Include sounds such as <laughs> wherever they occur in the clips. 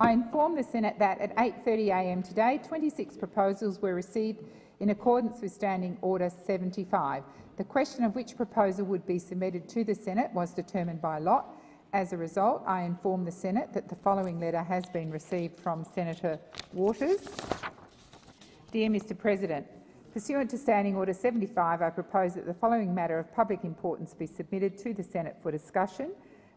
I inform the Senate that at 8.30am today, 26 proposals were received in accordance with Standing Order 75. The question of which proposal would be submitted to the Senate was determined by lot. As a result, I inform the Senate that the following letter has been received from Senator Waters. Dear Mr President, Pursuant to Standing Order 75, I propose that the following matter of public importance be submitted to the Senate for discussion.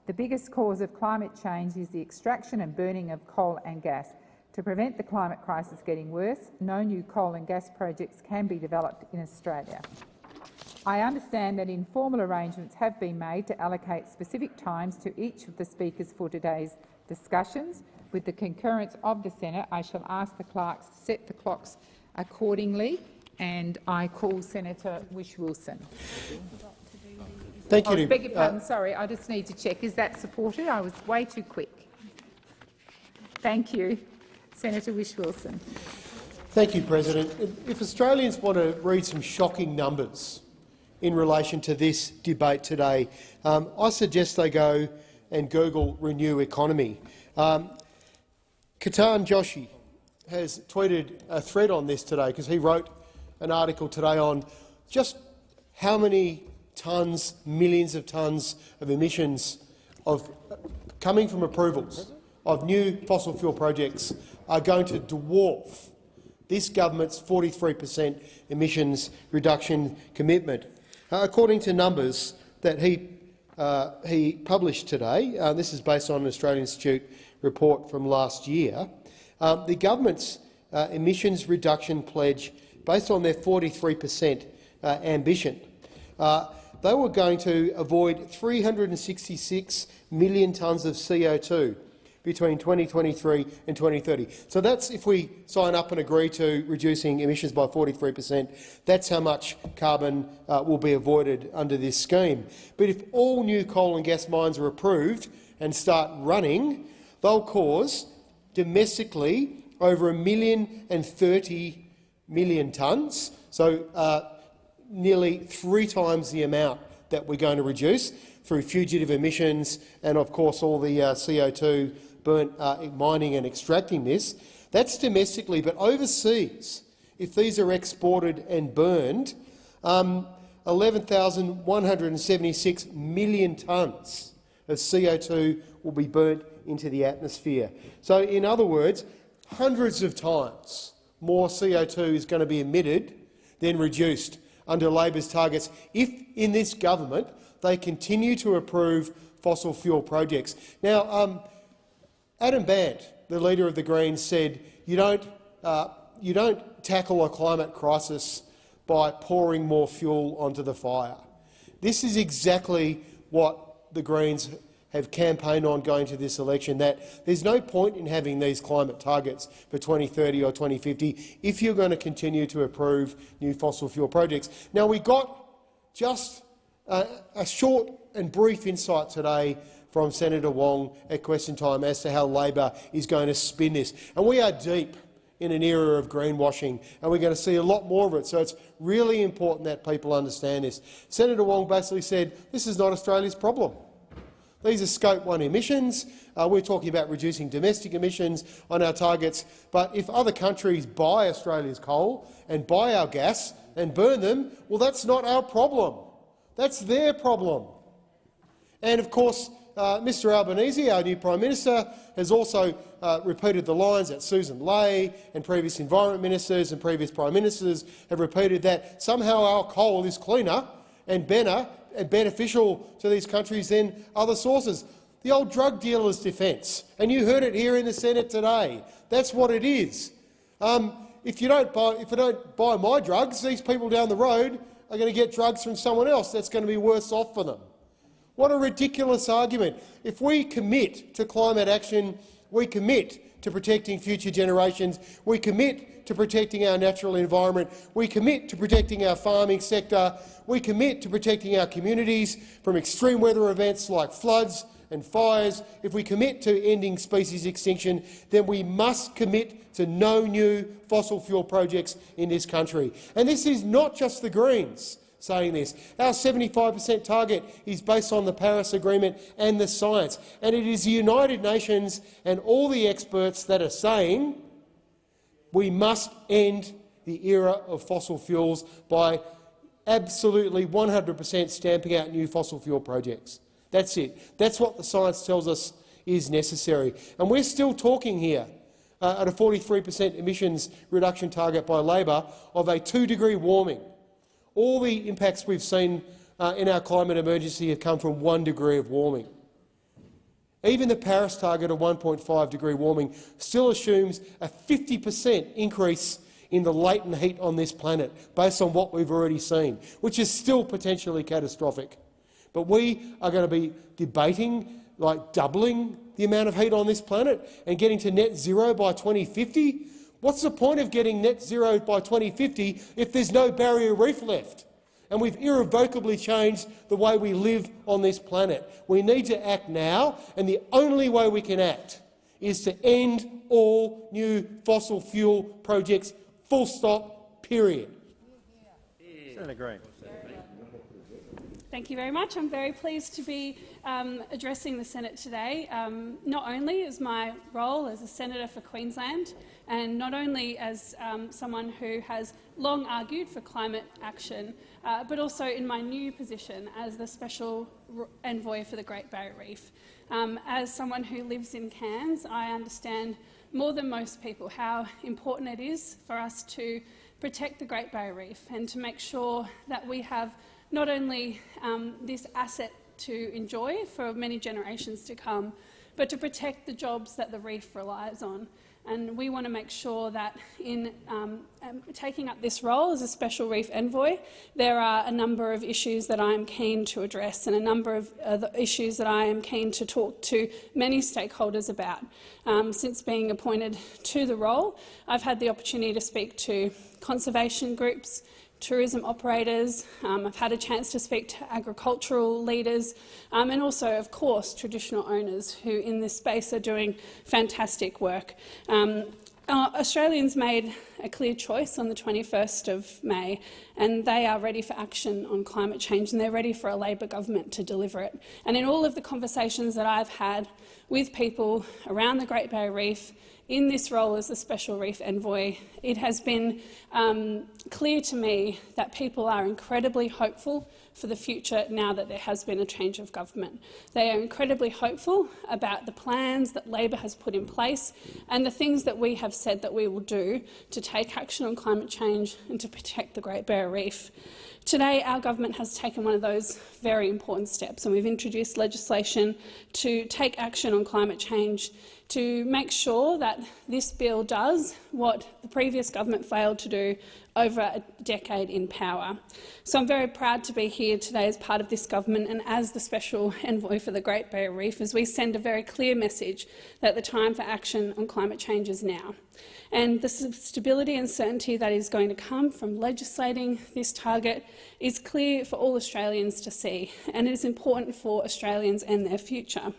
The biggest cause of climate change is the extraction and burning of coal and gas. To prevent the climate crisis getting worse, no new coal and gas projects can be developed in Australia. I understand that informal arrangements have been made to allocate specific times to each of the speakers for today's discussions. With the concurrence of the Senate, I shall ask the clerks to set the clocks accordingly and I call Senator Whish-Wilson. Thank you. Oh, beg your pardon, uh, sorry, I just need to check. Is that supported? I was way too quick. Thank you. Senator Whish-Wilson. Thank you, President. If Australians want to read some shocking numbers in relation to this debate today, um, I suggest they go and Google Renew Economy. Um, Ketan Joshi has tweeted a thread on this today because he wrote an article today on just how many tonnes, millions of tonnes of emissions of, coming from approvals of new fossil fuel projects are going to dwarf this government's 43 per cent emissions reduction commitment. Uh, according to numbers that he, uh, he published today, uh, this is based on an Australian Institute report from last year, um, the government's uh, emissions reduction pledge based on their 43 per cent uh, ambition. Uh, they were going to avoid 366 million tonnes of CO2 between 2023 and 2030. So that's if we sign up and agree to reducing emissions by 43 per cent, that's how much carbon uh, will be avoided under this scheme. But if all new coal and gas mines are approved and start running, they'll cause domestically over a million and thirty million tonnes, so uh, nearly three times the amount that we're going to reduce through fugitive emissions and, of course, all the uh, CO2 burnt uh, mining and extracting this. That's domestically, but overseas, if these are exported and burned, um, 11,176 million tonnes of CO2 will be burnt into the atmosphere. So, in other words, hundreds of times more CO2 is going to be emitted than reduced under Labor's targets if, in this government, they continue to approve fossil fuel projects. Now, um, Adam Bandt, the leader of the Greens, said you don't, uh, you don't tackle a climate crisis by pouring more fuel onto the fire. This is exactly what the Greens have campaigned on going to this election that there's no point in having these climate targets for 2030 or 2050 if you're going to continue to approve new fossil fuel projects. Now, we got just a, short and brief insight today from Senator Wong at question time as to how Labor is going to spin this. And we are deep in an era of greenwashing, and we're going to see a lot more of it. So it's really important that people understand this. Senator Wong basically said this is not Australia's problem. These are Scope 1 emissions. Uh, we're talking about reducing domestic emissions on our targets. But if other countries buy Australia's coal and buy our gas and burn them, well, that's not our problem. That's their problem. And of course, uh, Mr Albanese, our new Prime Minister, has also uh, repeated the lines that Susan Ley and previous Environment Ministers and previous Prime Ministers have repeated that somehow our coal is cleaner and better beneficial to these countries than other sources. The old drug dealer's defence, and you heard it here in the Senate today. That's what it is. Um, if you don't buy, if you don't buy my drugs, these people down the road are going to get drugs from someone else. That's going to be worse off for them. What a ridiculous argument! If we commit to climate action, we commit to protecting future generations. We commit to protecting our natural environment. We commit to protecting our farming sector we commit to protecting our communities from extreme weather events like floods and fires, if we commit to ending species extinction, then we must commit to no new fossil fuel projects in this country. And this is not just the Greens saying this. Our 75 per cent target is based on the Paris Agreement and the science, and it is the United Nations and all the experts that are saying we must end the era of fossil fuels by absolutely 100 per cent stamping out new fossil fuel projects. That's it. That's what the science tells us is necessary. And we're still talking here uh, at a 43 per cent emissions reduction target by Labor of a two-degree warming. All the impacts we've seen uh, in our climate emergency have come from one degree of warming. Even the Paris target of 1.5 degree warming still assumes a 50 per cent increase in the latent heat on this planet, based on what we've already seen, which is still potentially catastrophic. But we are going to be debating like doubling the amount of heat on this planet and getting to net zero by 2050? What's the point of getting net zero by 2050 if there's no barrier reef left? And we've irrevocably changed the way we live on this planet. We need to act now, and the only way we can act is to end all new fossil fuel projects, full stop, period. Senator Green. Thank you very much. I'm very pleased to be um, addressing the Senate today, um, not only is my role as a senator for Queensland and not only as um, someone who has long argued for climate action, uh, but also in my new position as the special envoy for the Great Barrier Reef. Um, as someone who lives in Cairns, I understand more than most people how important it is for us to protect the Great Barrier Reef and to make sure that we have not only um, this asset to enjoy for many generations to come, but to protect the jobs that the reef relies on. And we want to make sure that in um, um, taking up this role as a special reef envoy, there are a number of issues that I am keen to address and a number of uh, issues that I am keen to talk to many stakeholders about. Um, since being appointed to the role, I've had the opportunity to speak to conservation groups, tourism operators. Um, I've had a chance to speak to agricultural leaders um, and also, of course, traditional owners who in this space are doing fantastic work. Um, uh, Australians made a clear choice on the 21st of May, and they are ready for action on climate change, and they're ready for a Labor government to deliver it. And in all of the conversations that I've had with people around the Great Barrier Reef, in this role as the Special Reef Envoy, it has been um, clear to me that people are incredibly hopeful for the future now that there has been a change of government. They are incredibly hopeful about the plans that Labor has put in place and the things that we have said that we will do to take action on climate change and to protect the Great Barrier Reef. Today, our government has taken one of those very important steps, and we've introduced legislation to take action on climate change to make sure that this bill does what the previous government failed to do over a decade in power. So I'm very proud to be here today as part of this government and as the Special Envoy for the Great Barrier Reef as we send a very clear message that the time for action on climate change is now. And the stability and certainty that is going to come from legislating this target is clear for all Australians to see, and it is important for Australians and their future.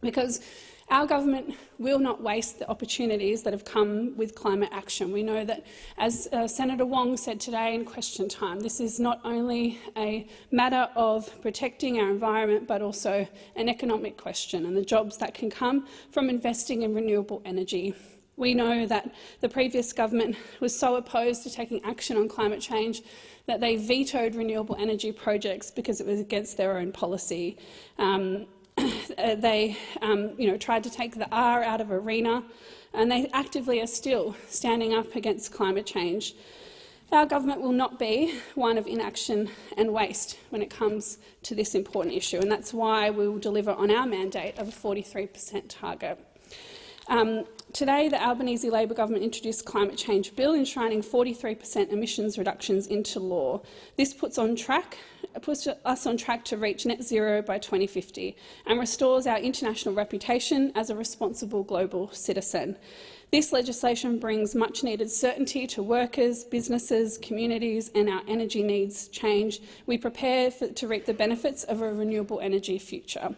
Because our government will not waste the opportunities that have come with climate action. We know that, as uh, Senator Wong said today in question time, this is not only a matter of protecting our environment but also an economic question and the jobs that can come from investing in renewable energy. We know that the previous government was so opposed to taking action on climate change that they vetoed renewable energy projects because it was against their own policy. Um, they um, you know, tried to take the R out of ARENA, and they actively are still standing up against climate change. Our government will not be one of inaction and waste when it comes to this important issue, and that's why we will deliver on our mandate of a 43 per cent target. Um, today, the Albanese Labor government introduced a climate change bill enshrining 43 per cent emissions reductions into law. This puts, on track, puts us on track to reach net zero by 2050 and restores our international reputation as a responsible global citizen. This legislation brings much-needed certainty to workers, businesses, communities and our energy needs change. We prepare for, to reap the benefits of a renewable energy future.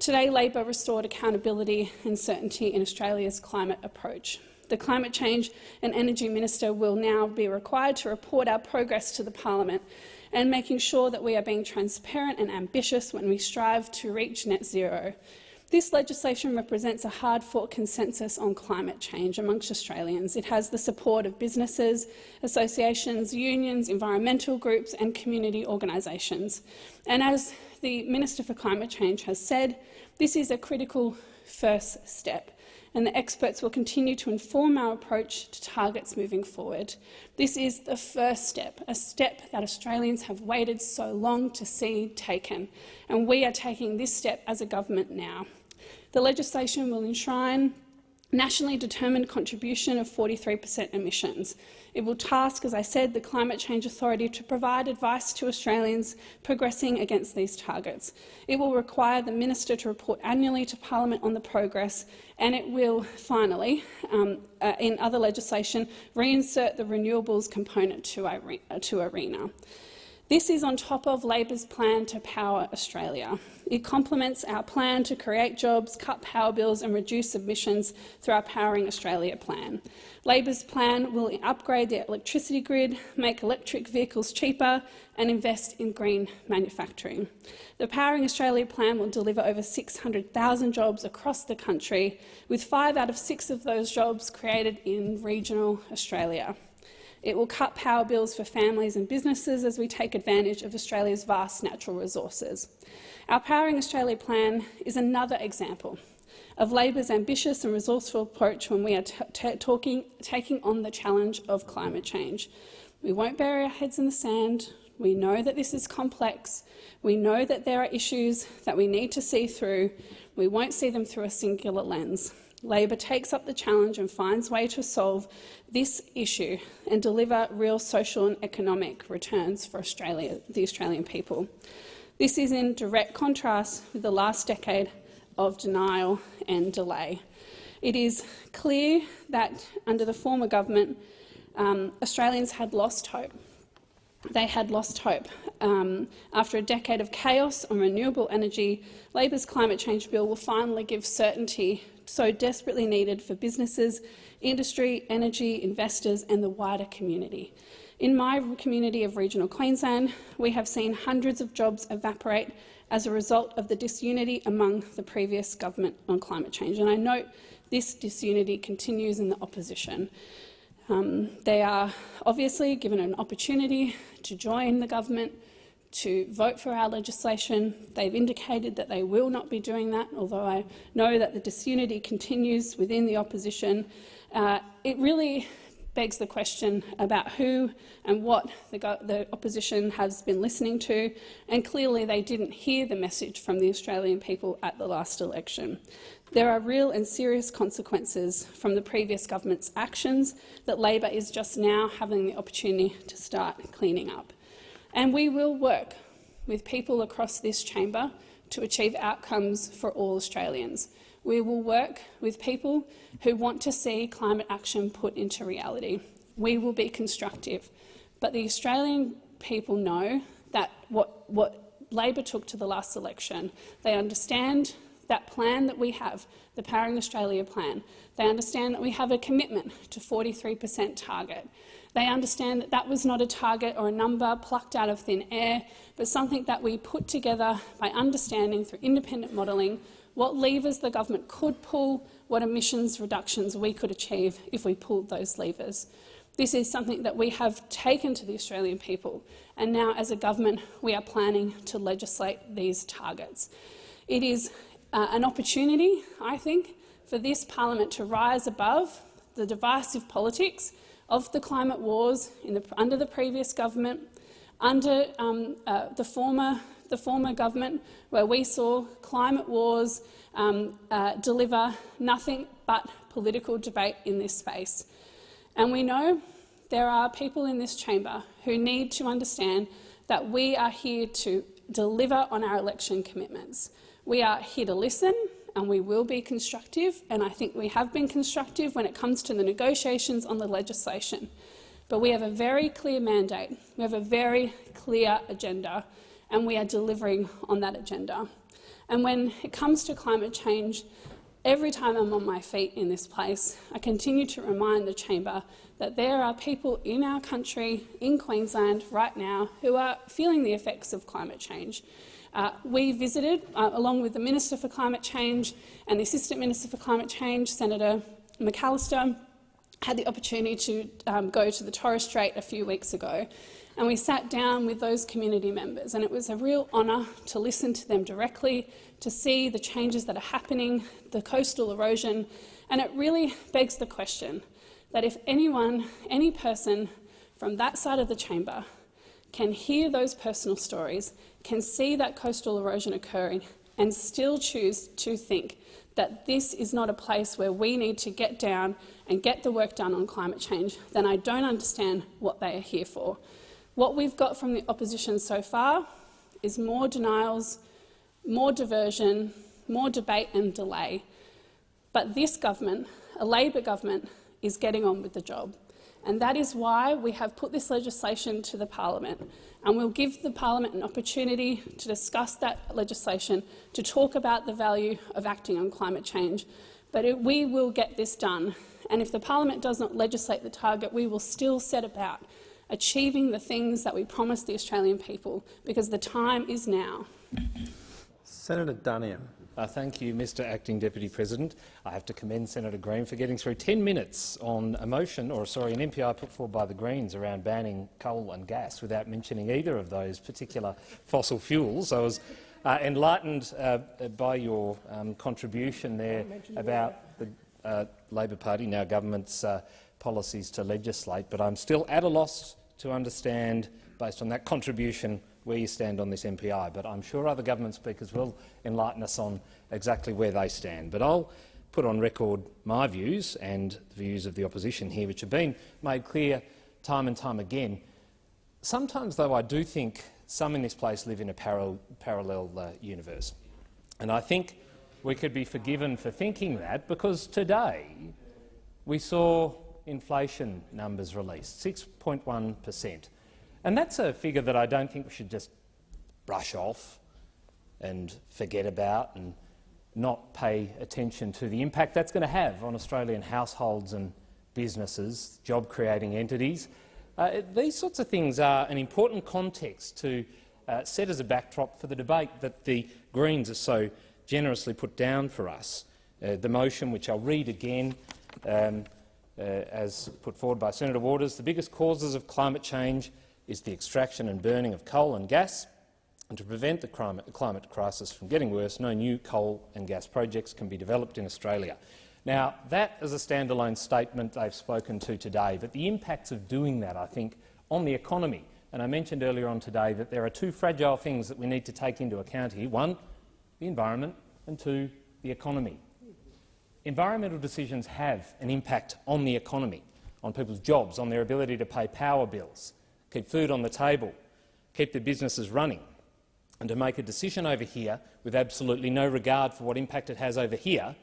Today, Labor restored accountability and certainty in Australia's climate approach. The Climate Change and Energy Minister will now be required to report our progress to the Parliament and making sure that we are being transparent and ambitious when we strive to reach net zero. This legislation represents a hard-fought consensus on climate change amongst Australians. It has the support of businesses, associations, unions, environmental groups and community organisations. And as the Minister for Climate Change has said, this is a critical first step and the experts will continue to inform our approach to targets moving forward. This is the first step, a step that Australians have waited so long to see taken, and we are taking this step as a government now. The legislation will enshrine nationally determined contribution of 43 per cent emissions. It will task, as I said, the Climate Change Authority to provide advice to Australians progressing against these targets. It will require the minister to report annually to parliament on the progress, and it will finally, um, uh, in other legislation, reinsert the renewables component to, to ARENA. This is on top of Labor's plan to power Australia. It complements our plan to create jobs, cut power bills and reduce emissions through our Powering Australia plan. Labor's plan will upgrade the electricity grid, make electric vehicles cheaper and invest in green manufacturing. The Powering Australia plan will deliver over 600,000 jobs across the country, with five out of six of those jobs created in regional Australia. It will cut power bills for families and businesses as we take advantage of Australia's vast natural resources. Our Powering Australia plan is another example of Labor's ambitious and resourceful approach when we are talking, taking on the challenge of climate change. We won't bury our heads in the sand. We know that this is complex. We know that there are issues that we need to see through. We won't see them through a singular lens. Labor takes up the challenge and finds ways to solve this issue and deliver real social and economic returns for Australia, the Australian people. This is in direct contrast with the last decade of denial and delay. It is clear that under the former government, um, Australians had lost hope. They had lost hope. Um, after a decade of chaos on renewable energy, Labor's climate change bill will finally give certainty so desperately needed for businesses, industry, energy, investors and the wider community. In my community of regional Queensland, we have seen hundreds of jobs evaporate as a result of the disunity among the previous government on climate change. And I note this disunity continues in the opposition. Um, they are obviously given an opportunity to join the government, to vote for our legislation. They've indicated that they will not be doing that, although I know that the disunity continues within the opposition. Uh, it really begs the question about who and what the, the, opposition has been listening to, and clearly they didn't hear the message from the Australian people at the last election. There are real and serious consequences from the previous government's actions that Labor is just now having the opportunity to start cleaning up. And we will work with people across this chamber to achieve outcomes for all Australians. We will work with people who want to see climate action put into reality. We will be constructive. But the Australian people know that what, what Labor took to the last election, they understand that plan that we have, the Powering Australia plan. They understand that we have a commitment to 43 per cent target. They understand that that was not a target or a number plucked out of thin air, but something that we put together by understanding through independent modelling what levers the government could pull, what emissions reductions we could achieve if we pulled those levers. This is something that we have taken to the Australian people, and now as a government we are planning to legislate these targets. It is uh, an opportunity, I think, for this parliament to rise above the divisive politics of the climate wars the, under the previous government, under um, uh, the, former, the former government, where we saw climate wars um, uh, deliver nothing but political debate in this space. And we know there are people in this chamber who need to understand that we are here to deliver on our election commitments. We are here to listen and we will be constructive, and I think we have been constructive when it comes to the negotiations on the legislation. But we have a very clear mandate, we have a very clear agenda, and we are delivering on that agenda. And when it comes to climate change, Every time I'm on my feet in this place, I continue to remind the chamber that there are people in our country, in Queensland right now, who are feeling the effects of climate change. Uh, we visited, uh, along with the Minister for Climate Change and the Assistant Minister for Climate Change, Senator McAllister, had the opportunity to um, go to the Torres Strait a few weeks ago and we sat down with those community members and it was a real honour to listen to them directly, to see the changes that are happening, the coastal erosion, and it really begs the question that if anyone, any person from that side of the chamber can hear those personal stories, can see that coastal erosion occurring and still choose to think that this is not a place where we need to get down and get the work done on climate change, then I don't understand what they are here for. What we've got from the opposition so far is more denials, more diversion, more debate and delay. But this government, a Labor government, is getting on with the job. And that is why we have put this legislation to the parliament. And we'll give the parliament an opportunity to discuss that legislation, to talk about the value of acting on climate change. But it, we will get this done. And if the parliament does not legislate the target, we will still set about achieving the things that we promised the Australian people, because the time is now. Senator Duniam. Uh, thank you, Mr Acting Deputy President. I have to commend Senator Green for getting through 10 minutes on a motion, or sorry, an MPI put forward by the Greens around banning coal and gas without mentioning either of those particular fossil fuels. I was uh, enlightened uh, by your um, contribution there about the uh, Labor Party, now government's uh, policies to legislate, but I'm still at a loss to understand, based on that contribution, where you stand on this MPI. But I'm sure other government speakers will enlighten us on exactly where they stand. But I'll put on record my views and the views of the opposition here, which have been made clear time and time again. Sometimes, though, I do think some in this place live in a parallel, uh, universe. And I think we could be forgiven for thinking that because today we saw inflation numbers released, 6.1 per cent. And that's a figure that I don't think we should just brush off and forget about and not pay attention to the impact that's going to have on Australian households and businesses, job-creating entities. Uh, these sorts of things are an important context to uh, set as a backdrop for the debate that the Greens are so generously put down for us. Uh, the motion, which I'll read again, um, uh, as put forward by Senator Waters, the biggest causes of climate change is the extraction and burning of coal and gas. And to prevent the climate, climate crisis from getting worse, no new coal and gas projects can be developed in Australia. Now, that is a standalone statement they've spoken to today, but the impacts of doing that, I think, on the economy, and I mentioned earlier on today that there are two fragile things that we need to take into account here. One, the environment, and two, the economy. Environmental decisions have an impact on the economy, on people's jobs, on their ability to pay power bills, keep food on the table, keep their businesses running. And to make a decision over here with absolutely no regard for what impact it has over here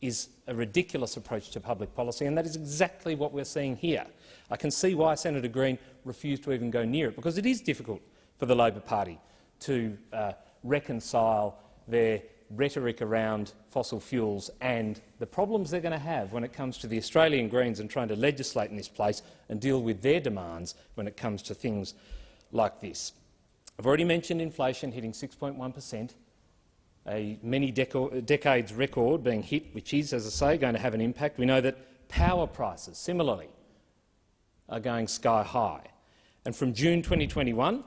is a ridiculous approach to public policy, and that is exactly what we're seeing here. I can see why Senator Green refused to even go near it, because it is difficult for the Labor Party to uh, reconcile their rhetoric around fossil fuels and the problems they're going to have when it comes to the Australian Greens and trying to legislate in this place and deal with their demands when it comes to things like this. I've already mentioned inflation hitting 6.1 per cent, a many decades record being hit, which is, as I say, going to have an impact. We know that power prices, similarly, are going sky high. And from June 2021,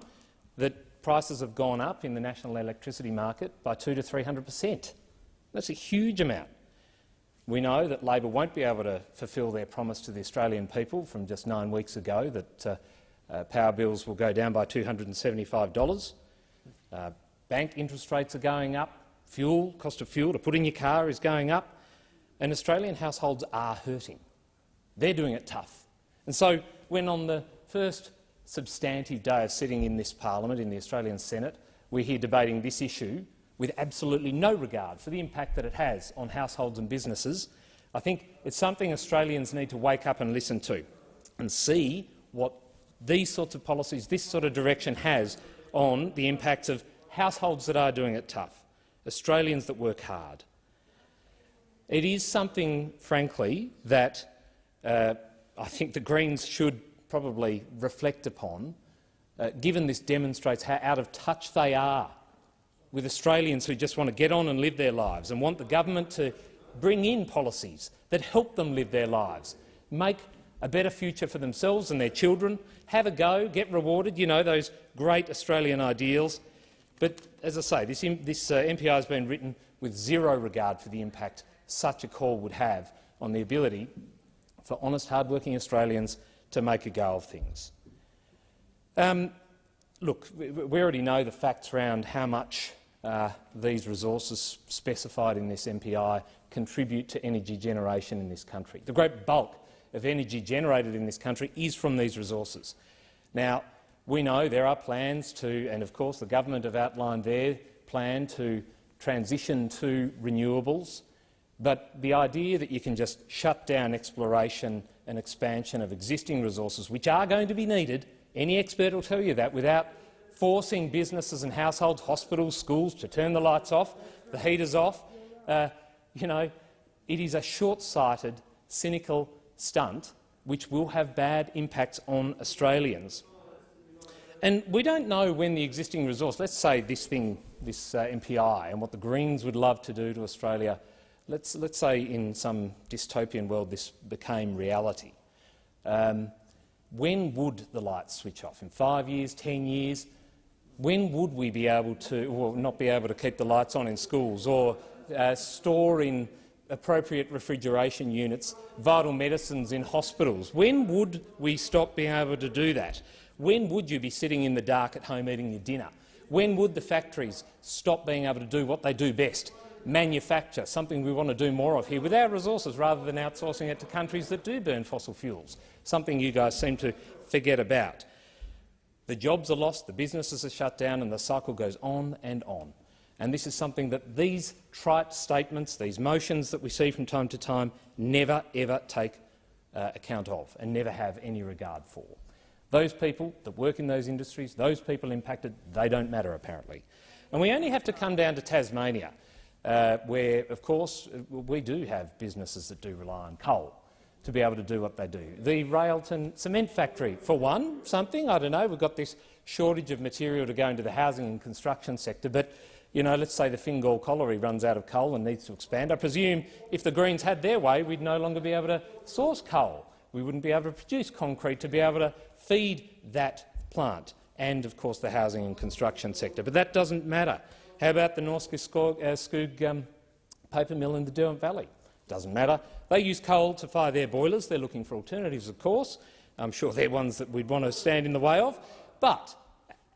that prices have gone up in the national electricity market by 200 to 300 per cent. That's a huge amount. We know that Labor won't be able to fulfil their promise to the Australian people from just nine weeks ago that uh, uh, power bills will go down by $275. Uh, bank interest rates are going up, fuel, cost of fuel to put in your car is going up, and Australian households are hurting. They're doing it tough. And so when on the first substantive day of sitting in this parliament, in the Australian Senate, we're here debating this issue with absolutely no regard for the impact that it has on households and businesses. I think it's something Australians need to wake up and listen to and see what these sorts of policies, this sort of direction has on the impacts of households that are doing it tough, Australians that work hard. It is something, frankly, that uh, I think the Greens should probably reflect upon, uh, given this demonstrates how out of touch they are with Australians who just want to get on and live their lives and want the government to bring in policies that help them live their lives, make a better future for themselves and their children, have a go, get rewarded, you know, those great Australian ideals. But as I say, this, this uh, MPI has been written with zero regard for the impact such a call would have on the ability for honest, hard-working Australians to make a go of things. Um, look, we already know the facts around how much uh, these resources specified in this MPI contribute to energy generation in this country. The great bulk of energy generated in this country is from these resources. Now, we know there are plans to, and of course the government have outlined their plan to transition to renewables, but the idea that you can just shut down exploration and expansion of existing resources, which are going to be needed, any expert will tell you that, without forcing businesses and households, hospitals, schools to turn the lights off, the heaters off, uh, you know, it is a short-sighted, cynical stunt which will have bad impacts on Australians. And we don't know when the existing resource, let's say this thing, this uh, MPI, and what the Greens would love to do to Australia let's, let's say in some dystopian world this became reality. Um, when would the lights switch off? In five years, ten years? When would we be able to, or not be able to keep the lights on in schools or uh, store in appropriate refrigeration units vital medicines in hospitals? When would we stop being able to do that? When would you be sitting in the dark at home eating your dinner? When would the factories stop being able to do what they do best, manufacture, something we want to do more of here with our resources rather than outsourcing it to countries that do burn fossil fuels, something you guys seem to forget about. The jobs are lost, the businesses are shut down and the cycle goes on and on. And this is something that these trite statements, these motions that we see from time to time, never ever take uh, account of and never have any regard for. Those people that work in those industries, those people impacted, they don't matter apparently. And we only have to come down to Tasmania uh, where, of course, we do have businesses that do rely on coal to be able to do what they do. The Railton cement factory, for one, something, I don't know, we've got this shortage of material to go into the housing and construction sector, but you know, let's say the Fingal colliery runs out of coal and needs to expand. I presume if the Greens had their way, we'd no longer be able to source coal. We wouldn't be able to produce concrete to be able to feed that plant and, of course, the housing and construction sector. But that doesn't matter. How about the Norske Skog uh, um, paper mill in the Derwent Valley? Doesn't matter. They use coal to fire their boilers. They're looking for alternatives, of course. I'm sure they're ones that we'd want to stand in the way of. But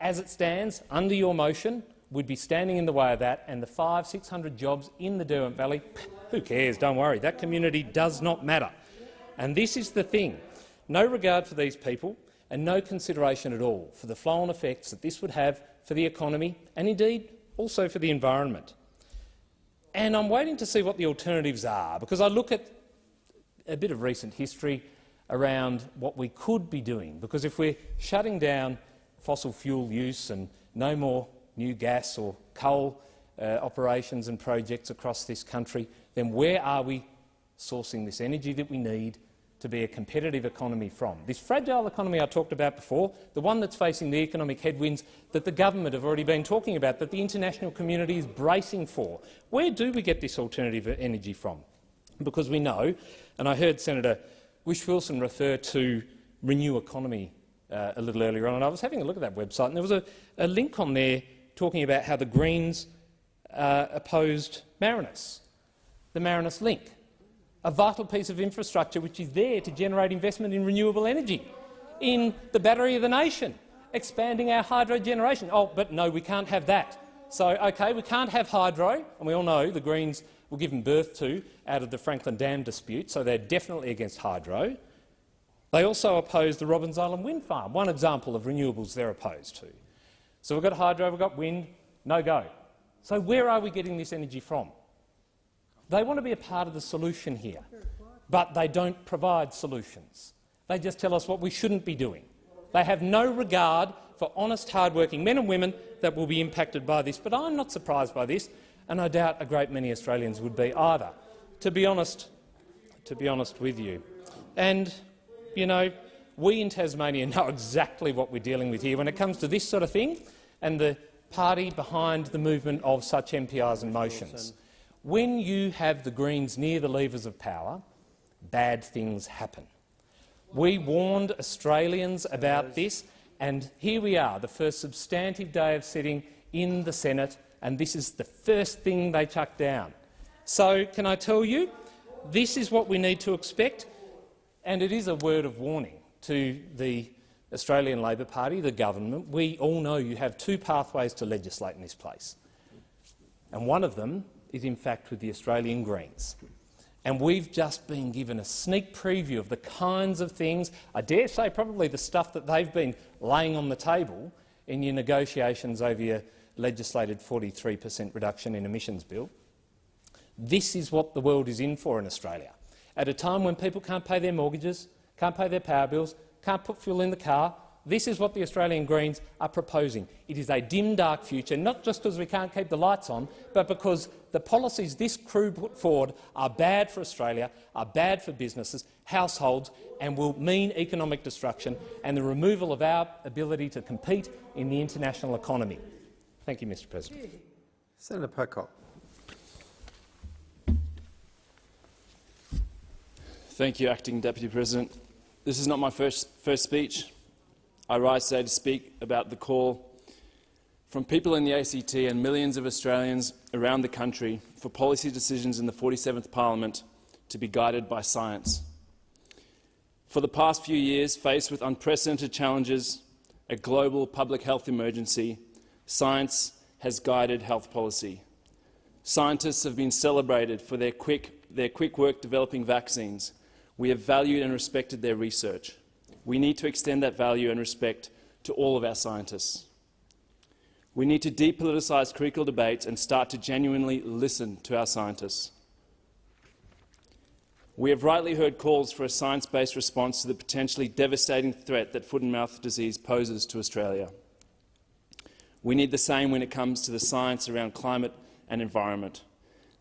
as it stands, under your motion, we'd be standing in the way of that, and the five, 600 jobs in the Derwent Valley, <laughs> who cares? Don't worry. That community does not matter. And this is the thing. No regard for these people and no consideration at all for the flow-on effects that this would have for the economy and, indeed, also for the environment. And I'm waiting to see what the alternatives are, because I look at a bit of recent history around what we could be doing, because if we're shutting down fossil fuel use and no more new gas or coal uh, operations and projects across this country, then where are we sourcing this energy that we need to be a competitive economy from. This fragile economy I talked about before, the one that's facing the economic headwinds that the government have already been talking about, that the international community is bracing for. Where do we get this alternative energy from? Because we know, and I heard Senator Whish-Wilson refer to Renew Economy uh, a little earlier on, and I was having a look at that website, and there was a, a link on there talking about how the Greens uh, opposed Marinus, the Marinus link a vital piece of infrastructure which is there to generate investment in renewable energy, in the battery of the nation, expanding our hydro generation. Oh, but no, we can't have that. So, OK, we can't have hydro, and we all know the Greens were given birth to out of the Franklin Dam dispute, so they're definitely against hydro. They also oppose the Robbins Island wind farm, one example of renewables they're opposed to. So we've got hydro, we've got wind, no go. So where are we getting this energy from? They want to be a part of the solution here, but they don't provide solutions. They just tell us what we shouldn't be doing. They have no regard for honest, hard-working men and women that will be impacted by this. But I'm not surprised by this, and I doubt a great many Australians would be either, to be honest, to be honest with you. And, you know, we in Tasmania <laughs> know exactly what we're dealing with here when it comes to this sort of thing and the party behind the movement of such MPRs and motions. When you have the Greens near the levers of power, bad things happen. We warned Australians about this, and here we are, the first substantive day of sitting in the Senate, and this is the first thing they chuck down. So can I tell you, this is what we need to expect, and it is a word of warning to the Australian Labor Party, the government. We all know you have two pathways to legislate in this place, and one of them is in fact with the Australian Greens. And we've just been given a sneak preview of the kinds of things, I dare say probably the stuff that they've been laying on the table in your negotiations over your legislated 43 per cent reduction in emissions bill. This is what the world is in for in Australia. At a time when people can't pay their mortgages, can't pay their power bills, can't put fuel in the car, this is what the Australian Greens are proposing. It is a dim, dark future, not just because we can't keep the lights on, but because the policies this crew put forward are bad for Australia, are bad for businesses, households, and will mean economic destruction and the removal of our ability to compete in the international economy. Thank you, Mr President. Senator Pocock. Thank you, Acting Deputy President. This is not my first, first speech. I rise today to speak about the call from people in the ACT and millions of Australians around the country for policy decisions in the 47th Parliament to be guided by science. For the past few years, faced with unprecedented challenges, a global public health emergency, science has guided health policy. Scientists have been celebrated for their quick, their quick work developing vaccines, we have valued and respected their research. We need to extend that value and respect to all of our scientists. We need to depoliticise critical debates and start to genuinely listen to our scientists. We have rightly heard calls for a science-based response to the potentially devastating threat that foot and mouth disease poses to Australia. We need the same when it comes to the science around climate and environment.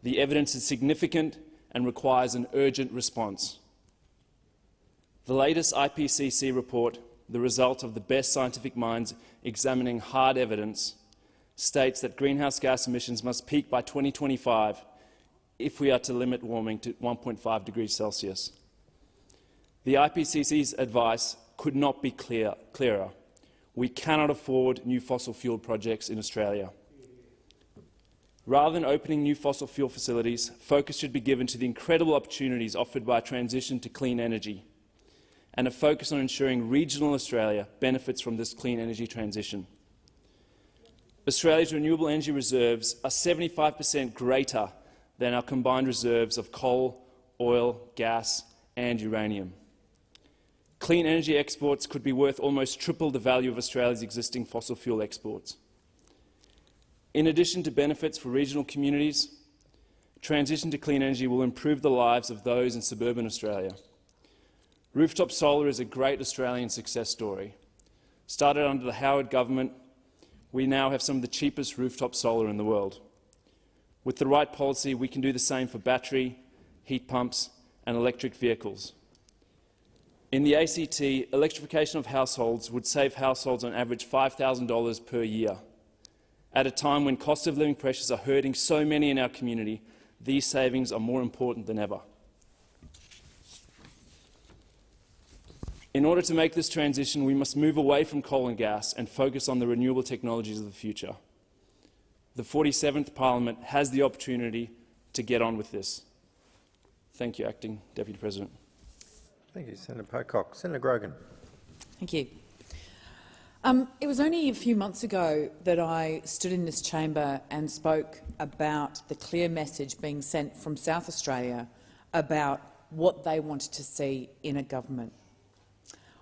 The evidence is significant and requires an urgent response. The latest IPCC report, the result of the best scientific minds examining hard evidence, states that greenhouse gas emissions must peak by 2025 if we are to limit warming to 1.5 degrees Celsius. The IPCC's advice could not be clear, clearer. We cannot afford new fossil fuel projects in Australia. Rather than opening new fossil fuel facilities, focus should be given to the incredible opportunities offered by a transition to clean energy and a focus on ensuring regional Australia benefits from this clean energy transition. Australia's renewable energy reserves are 75 per cent greater than our combined reserves of coal, oil, gas and uranium. Clean energy exports could be worth almost triple the value of Australia's existing fossil fuel exports. In addition to benefits for regional communities, transition to clean energy will improve the lives of those in suburban Australia. Rooftop solar is a great Australian success story. Started under the Howard government, we now have some of the cheapest rooftop solar in the world. With the right policy, we can do the same for battery, heat pumps and electric vehicles. In the ACT, electrification of households would save households on average $5,000 per year. At a time when cost of living pressures are hurting so many in our community, these savings are more important than ever. In order to make this transition, we must move away from coal and gas and focus on the renewable technologies of the future. The 47th Parliament has the opportunity to get on with this. Thank you, Acting Deputy President. Thank you, Senator Pocock. Senator Grogan. Thank you. Um, it was only a few months ago that I stood in this chamber and spoke about the clear message being sent from South Australia about what they wanted to see in a government.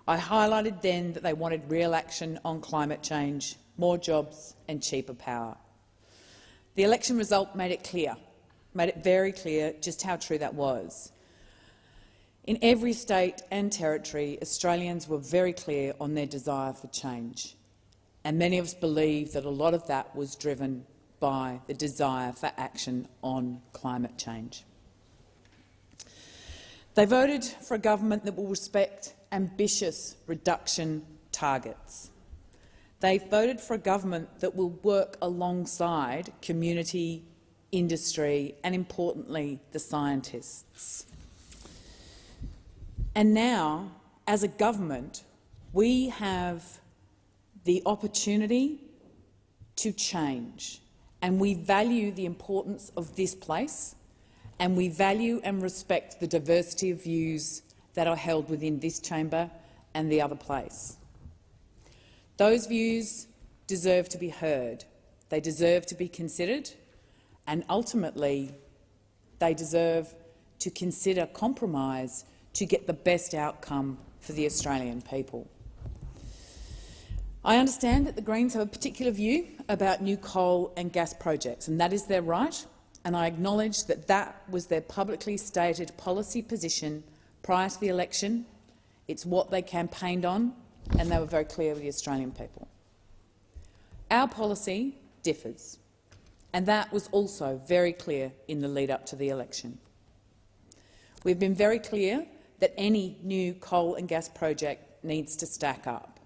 I highlighted then that they wanted real action on climate change, more jobs and cheaper power. The election result made it clear, made it very clear just how true that was. In every state and territory, Australians were very clear on their desire for change, and many of us believe that a lot of that was driven by the desire for action on climate change. They voted for a government that will respect ambitious reduction targets. They've voted for a government that will work alongside community, industry and, importantly, the scientists. And now, as a government, we have the opportunity to change, and we value the importance of this place, and we value and respect the diversity of views that are held within this chamber and the other place. Those views deserve to be heard, they deserve to be considered, and ultimately they deserve to consider compromise to get the best outcome for the Australian people. I understand that the Greens have a particular view about new coal and gas projects, and that is their right, and I acknowledge that that was their publicly stated policy position prior to the election. It's what they campaigned on, and they were very clear with the Australian people. Our policy differs, and that was also very clear in the lead-up to the election. We've been very clear that any new coal and gas project needs to stack up.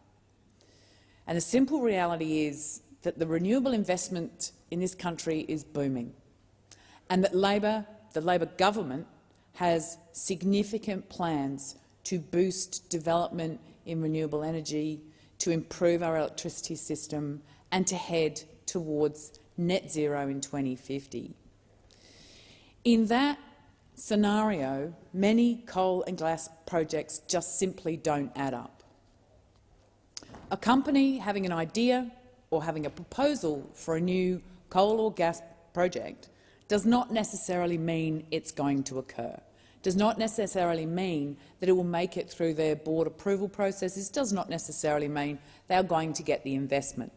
And the simple reality is that the renewable investment in this country is booming and that Labor, the Labor government has significant plans to boost development in renewable energy, to improve our electricity system and to head towards net zero in 2050. In that scenario, many coal and gas projects just simply don't add up. A company having an idea or having a proposal for a new coal or gas project does not necessarily mean it's going to occur, does not necessarily mean that it will make it through their board approval processes, does not necessarily mean they are going to get the investment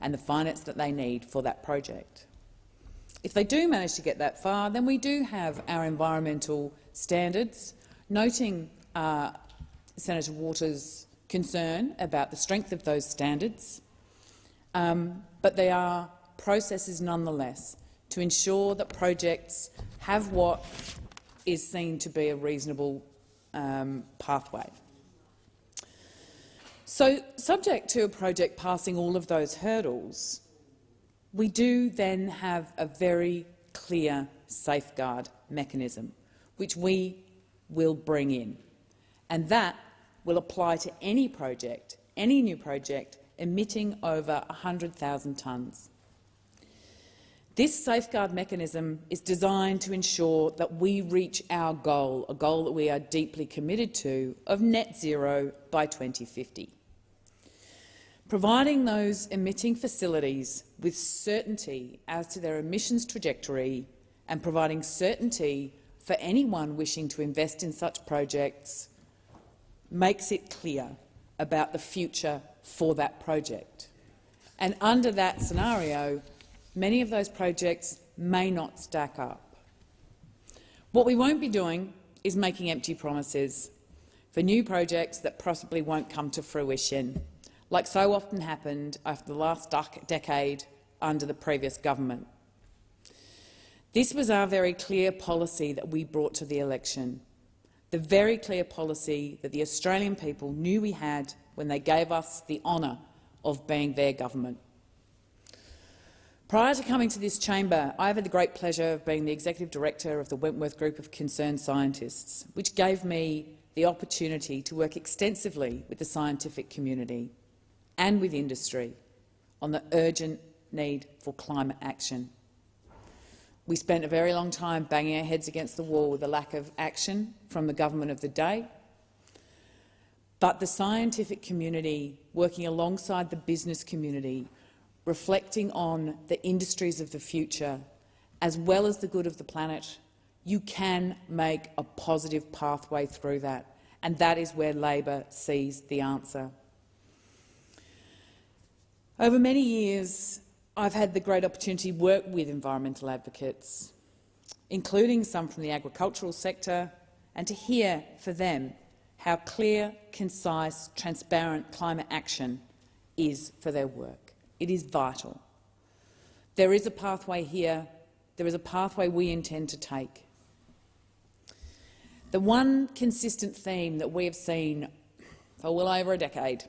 and the finance that they need for that project. If they do manage to get that far, then we do have our environmental standards, noting uh, Senator Waters' concern about the strength of those standards, um, but they are processes nonetheless to ensure that projects have what is seen to be a reasonable um, pathway. So, subject to a project passing all of those hurdles, we do then have a very clear safeguard mechanism, which we will bring in. And that will apply to any project, any new project emitting over 100,000 tonnes. This safeguard mechanism is designed to ensure that we reach our goal, a goal that we are deeply committed to, of net zero by 2050 providing those emitting facilities with certainty as to their emissions trajectory and providing certainty for anyone wishing to invest in such projects makes it clear about the future for that project. And under that scenario, many of those projects may not stack up. What we won't be doing is making empty promises for new projects that possibly won't come to fruition like so often happened after the last decade under the previous government. This was our very clear policy that we brought to the election, the very clear policy that the Australian people knew we had when they gave us the honour of being their government. Prior to coming to this chamber, I have had the great pleasure of being the executive director of the Wentworth Group of Concerned Scientists, which gave me the opportunity to work extensively with the scientific community and with industry on the urgent need for climate action. We spent a very long time banging our heads against the wall with the lack of action from the government of the day. But the scientific community, working alongside the business community, reflecting on the industries of the future, as well as the good of the planet, you can make a positive pathway through that. And that is where Labor sees the answer. Over many years, I've had the great opportunity to work with environmental advocates, including some from the agricultural sector, and to hear for them how clear, concise, transparent climate action is for their work. It is vital. There is a pathway here. There is a pathway we intend to take. The one consistent theme that we have seen for well over a decade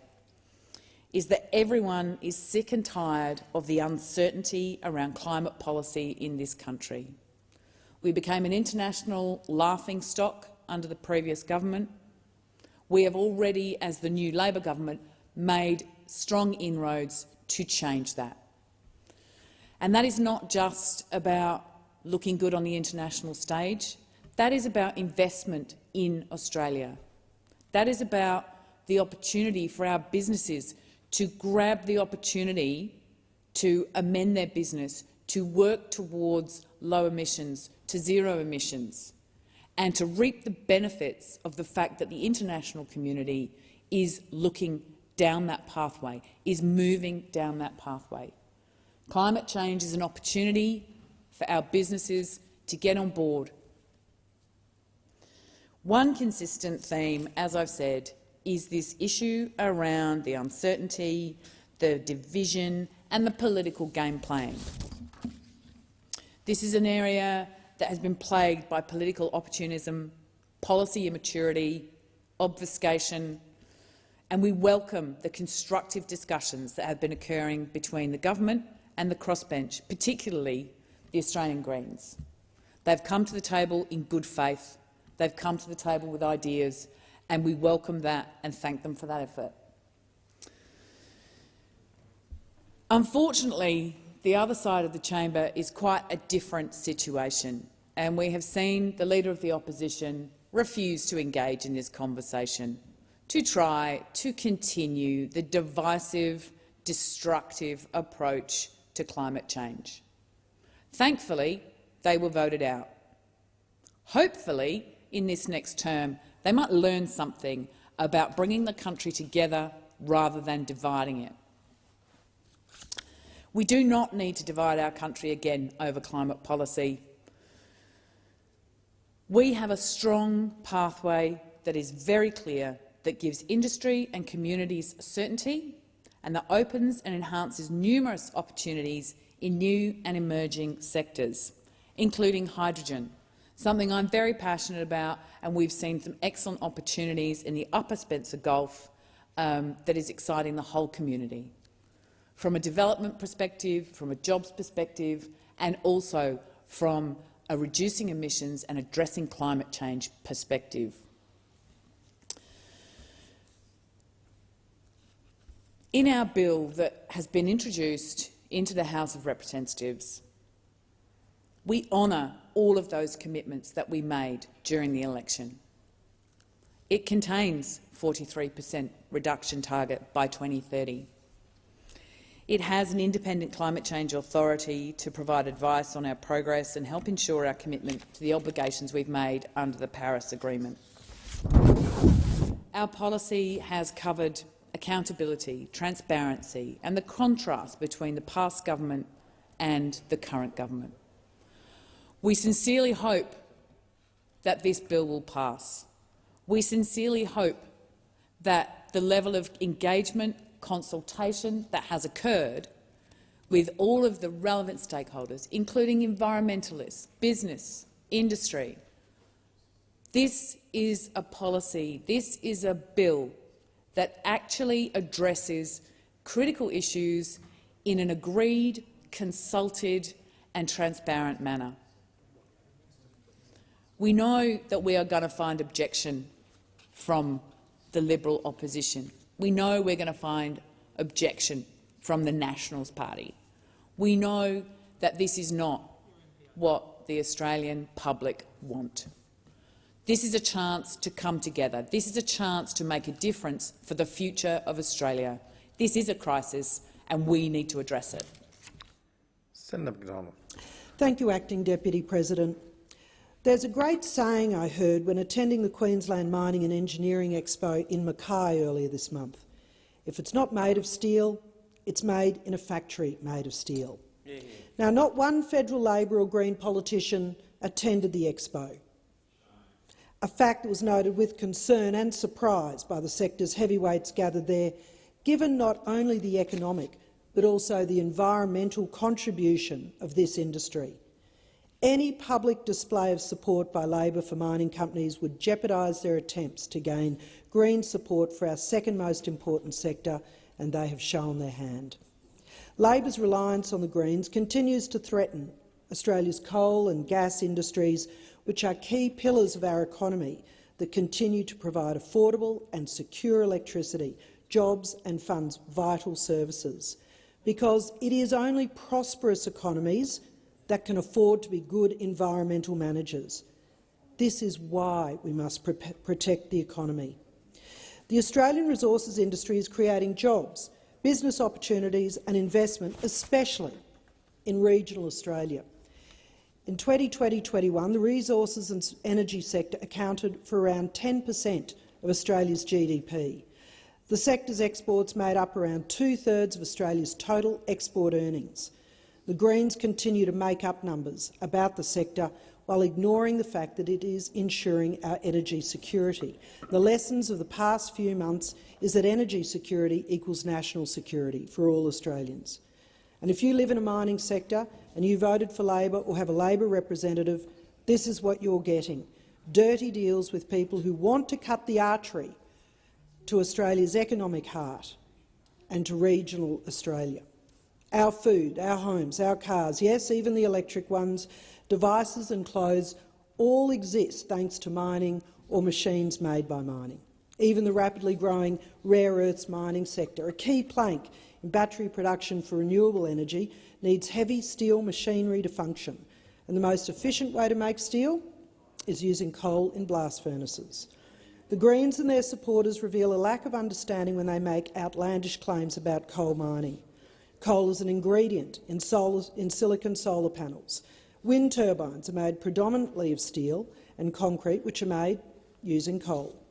is that everyone is sick and tired of the uncertainty around climate policy in this country. We became an international laughing stock under the previous government. We have already, as the new Labor government, made strong inroads to change that. And that is not just about looking good on the international stage. That is about investment in Australia. That is about the opportunity for our businesses to grab the opportunity to amend their business, to work towards low emissions, to zero emissions, and to reap the benefits of the fact that the international community is looking down that pathway, is moving down that pathway. Climate change is an opportunity for our businesses to get on board. One consistent theme, as I've said, is this issue around the uncertainty, the division and the political game playing. This is an area that has been plagued by political opportunism, policy immaturity, obfuscation, and we welcome the constructive discussions that have been occurring between the government and the crossbench, particularly the Australian Greens. They've come to the table in good faith. They've come to the table with ideas, and we welcome that and thank them for that effort. Unfortunately, the other side of the chamber is quite a different situation, and we have seen the Leader of the Opposition refuse to engage in this conversation, to try to continue the divisive, destructive approach to climate change. Thankfully, they were voted out. Hopefully, in this next term, they might learn something about bringing the country together rather than dividing it. We do not need to divide our country again over climate policy. We have a strong pathway that is very clear that gives industry and communities certainty and that opens and enhances numerous opportunities in new and emerging sectors, including hydrogen, something I'm very passionate about, and we've seen some excellent opportunities in the Upper Spencer Gulf um, that is exciting the whole community, from a development perspective, from a jobs perspective, and also from a reducing emissions and addressing climate change perspective. In our bill that has been introduced into the House of Representatives, we honour all of those commitments that we made during the election. It contains 43 per cent reduction target by 2030. It has an independent climate change authority to provide advice on our progress and help ensure our commitment to the obligations we've made under the Paris Agreement. Our policy has covered accountability, transparency and the contrast between the past government and the current government. We sincerely hope that this bill will pass. We sincerely hope that the level of engagement, consultation that has occurred with all of the relevant stakeholders, including environmentalists, business, industry. This is a policy, this is a bill that actually addresses critical issues in an agreed, consulted and transparent manner. We know that we are going to find objection from the Liberal opposition. We know we're going to find objection from the Nationals Party. We know that this is not what the Australian public want. This is a chance to come together. This is a chance to make a difference for the future of Australia. This is a crisis, and we need to address it. Senator McDonald. Thank you, Acting Deputy President. There's a great saying I heard when attending the Queensland Mining and Engineering Expo in Mackay earlier this month. If it's not made of steel, it's made in a factory made of steel. Yeah. Now, not one federal Labor or Green politician attended the expo, a fact that was noted with concern and surprise by the sector's heavyweights gathered there, given not only the economic but also the environmental contribution of this industry. Any public display of support by Labor for mining companies would jeopardise their attempts to gain Green support for our second most important sector, and they have shown their hand. Labor's reliance on the Greens continues to threaten Australia's coal and gas industries, which are key pillars of our economy that continue to provide affordable and secure electricity, jobs and funds vital services. Because it is only prosperous economies that can afford to be good environmental managers. This is why we must protect the economy. The Australian resources industry is creating jobs, business opportunities and investment, especially in regional Australia. In 2020-21, the resources and energy sector accounted for around 10 per cent of Australia's GDP. The sector's exports made up around two-thirds of Australia's total export earnings. The Greens continue to make up numbers about the sector while ignoring the fact that it is ensuring our energy security. The lessons of the past few months is that energy security equals national security for all Australians. And if you live in a mining sector and you voted for Labor or have a Labor representative, this is what you're getting. Dirty deals with people who want to cut the artery to Australia's economic heart and to regional Australia. Our food, our homes, our cars, yes, even the electric ones, devices and clothes all exist thanks to mining or machines made by mining. Even the rapidly growing rare earths mining sector, a key plank battery production for renewable energy, needs heavy steel machinery to function, and the most efficient way to make steel is using coal in blast furnaces. The Greens and their supporters reveal a lack of understanding when they make outlandish claims about coal mining. Coal is an ingredient in, solar, in silicon solar panels. Wind turbines are made predominantly of steel and concrete, which are made using coal.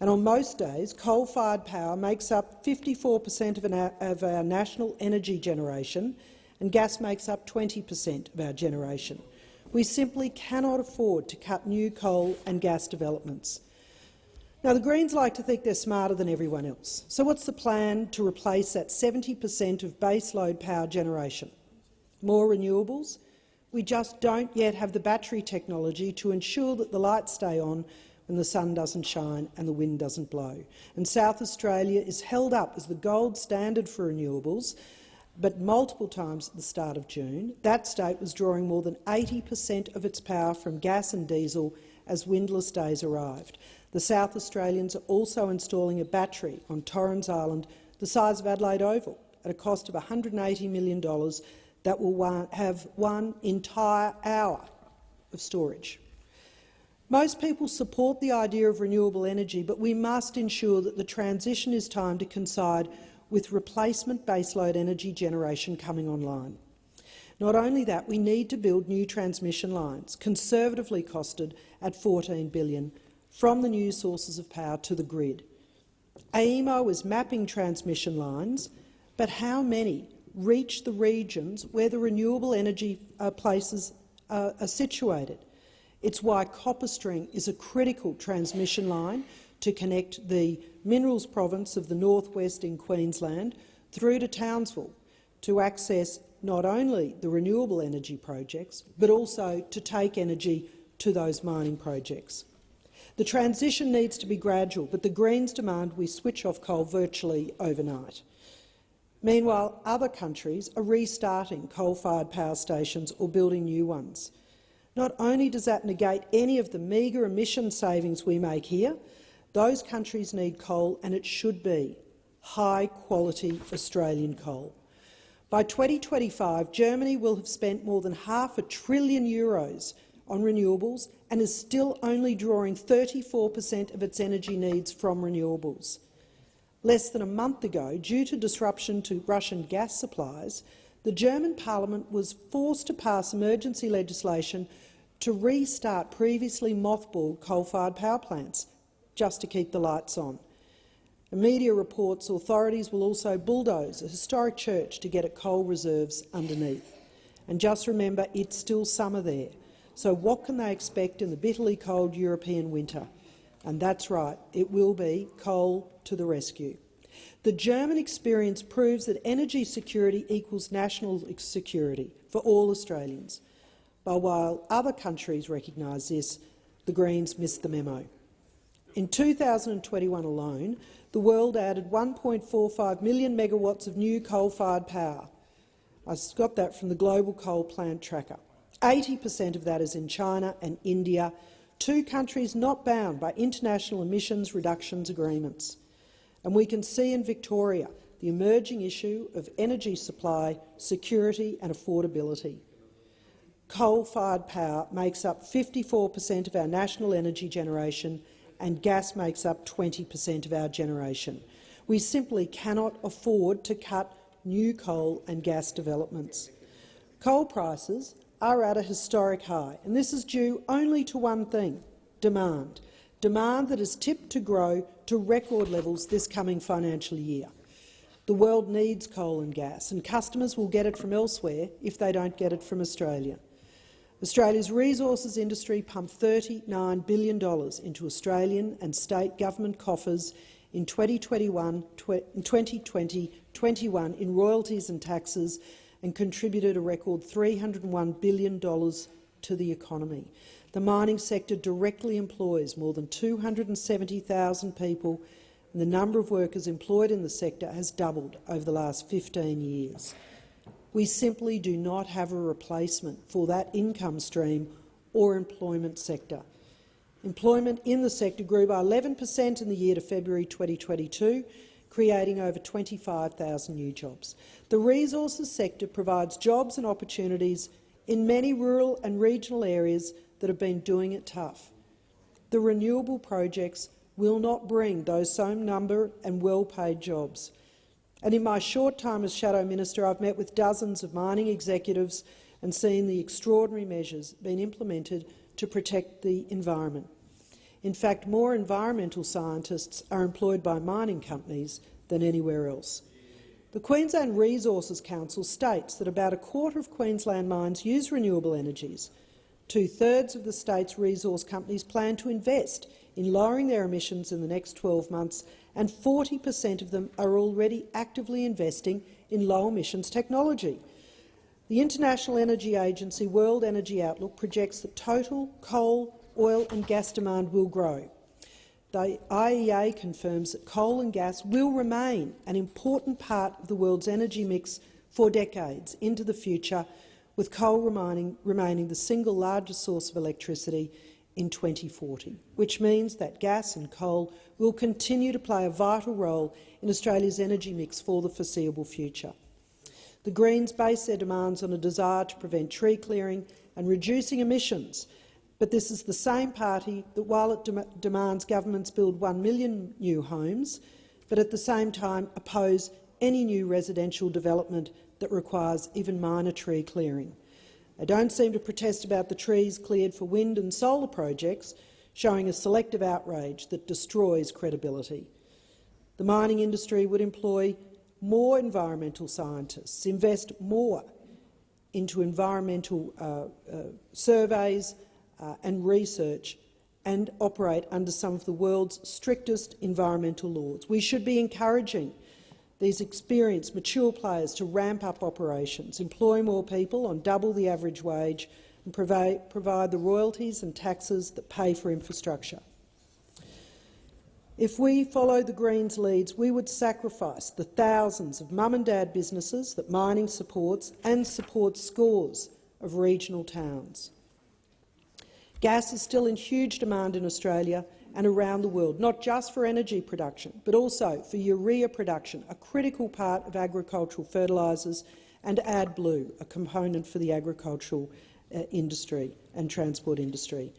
And on most days, coal-fired power makes up 54 per cent of, our national energy generation and gas makes up 20 per cent of our generation. We simply cannot afford to cut new coal and gas developments. Now, the Greens like to think they're smarter than everyone else. So what's the plan to replace that 70 per cent of baseload power generation? More renewables? We just don't yet have the battery technology to ensure that the lights stay on when the sun doesn't shine and the wind doesn't blow. And South Australia is held up as the gold standard for renewables, but multiple times at the start of June, that state was drawing more than 80 per cent of its power from gas and diesel as windless days arrived. The South Australians are also installing a battery on Torrens Island the size of Adelaide Oval at a cost of $180 million that will have one entire hour of storage. Most people support the idea of renewable energy, but we must ensure that the transition is timed to coincide with replacement baseload energy generation coming online. Not only that, we need to build new transmission lines, conservatively costed at 14 billion, from the new sources of power to the grid. AEMO is mapping transmission lines, but how many reach the regions where the renewable energy uh, places uh, are situated? It's why CopperString is a critical transmission line to connect the minerals province of the northwest in Queensland through to Townsville to access not only the renewable energy projects, but also to take energy to those mining projects. The transition needs to be gradual, but the Greens demand we switch off coal virtually overnight. Meanwhile, other countries are restarting coal-fired power stations or building new ones. Not only does that negate any of the meagre emission savings we make here, those countries need coal, and it should be high-quality Australian coal. By 2025, Germany will have spent more than half a trillion euros on renewables and is still only drawing 34 per cent of its energy needs from renewables. Less than a month ago, due to disruption to Russian gas supplies, the German parliament was forced to pass emergency legislation to restart previously mothballed coal-fired power plants, just to keep the lights on. A media reports authorities will also bulldoze a historic church to get at coal reserves underneath. And just remember, it's still summer there, so what can they expect in the bitterly cold European winter? And that's right, it will be coal to the rescue. The German experience proves that energy security equals national security for all Australians. but while other countries recognise this, the Greens missed the memo. In 2021 alone, the world added 1.45 million megawatts of new coal-fired power. I got that from the Global Coal Plant Tracker. 80 per cent of that is in China and India, two countries not bound by international emissions reductions agreements. And we can see in Victoria the emerging issue of energy supply, security and affordability. Coal-fired power makes up 54 per cent of our national energy generation and gas makes up 20 per cent of our generation. We simply cannot afford to cut new coal and gas developments. Coal prices are at a historic high, and this is due only to one thing — demand. Demand that is tipped to grow to record levels this coming financial year. The world needs coal and gas, and customers will get it from elsewhere if they don't get it from Australia. Australia's resources industry pumped $39 billion into Australian and state government coffers in 2021, 2020-21 in royalties and taxes and contributed a record $301 billion to the economy. The mining sector directly employs more than 270,000 people, and the number of workers employed in the sector has doubled over the last 15 years. We simply do not have a replacement for that income stream or employment sector. Employment in the sector grew by 11 per cent in the year to February 2022, creating over 25,000 new jobs. The resources sector provides jobs and opportunities in many rural and regional areas that have been doing it tough. The renewable projects will not bring those same number and well-paid jobs. And in my short time as Shadow Minister, I've met with dozens of mining executives and seen the extraordinary measures being implemented to protect the environment. In fact, more environmental scientists are employed by mining companies than anywhere else. The Queensland Resources Council states that about a quarter of Queensland mines use renewable energies. Two-thirds of the state's resource companies plan to invest in lowering their emissions in the next 12 months and 40 per cent of them are already actively investing in low-emissions technology. The International Energy Agency World Energy Outlook projects that total coal, oil and gas demand will grow. The IEA confirms that coal and gas will remain an important part of the world's energy mix for decades into the future, with coal remaining, remaining the single largest source of electricity in 2040, which means that gas and coal will continue to play a vital role in Australia's energy mix for the foreseeable future. The Greens base their demands on a desire to prevent tree clearing and reducing emissions, but this is the same party that, while it de demands governments build 1 million new homes, but at the same time oppose any new residential development that requires even minor tree clearing. They don't seem to protest about the trees cleared for wind and solar projects, showing a selective outrage that destroys credibility. The mining industry would employ more environmental scientists, invest more into environmental uh, uh, surveys uh, and research and operate under some of the world's strictest environmental laws. We should be encouraging these experienced, mature players to ramp up operations, employ more people on double the average wage and provide, the royalties and taxes that pay for infrastructure. If we follow the Greens' leads, we would sacrifice the thousands of mum and dad businesses that mining supports and supports scores of regional towns. Gas is still in huge demand in Australia and around the world, not just for energy production, but also for urea production, a critical part of agricultural fertilisers, and AdBlue, a component for the agricultural uh, industry and transport industry.